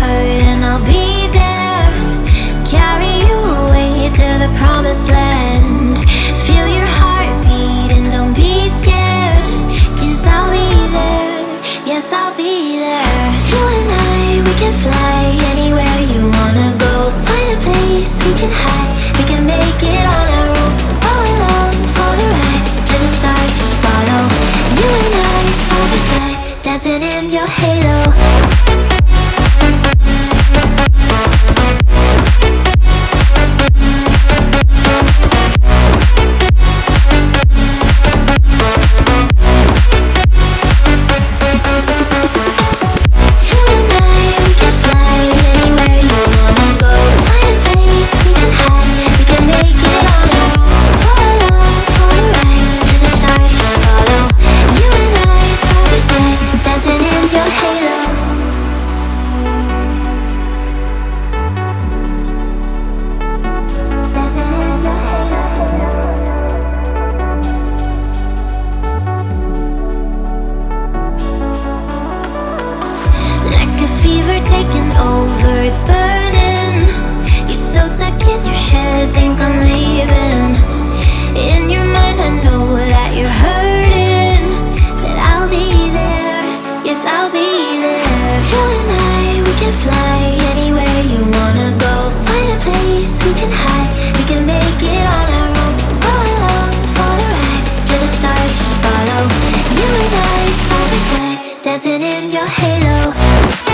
hurt and I'll be there. Carry you away to the promised land. Feel your heartbeat and don't be scared Cause I'll be there, yes I'll be there. You and I, we can fly anywhere you wanna go. Find a place we can hide, we can make it on our own. All along for the ride, to the stars just follow. You and I, side by side, dancing in your halo. I'll be there. You and I, we can fly anywhere you wanna go. Find a place we can hide, we can make it on our own. Go along for the ride, the stars just follow. You and I, side by side, dancing in your halo.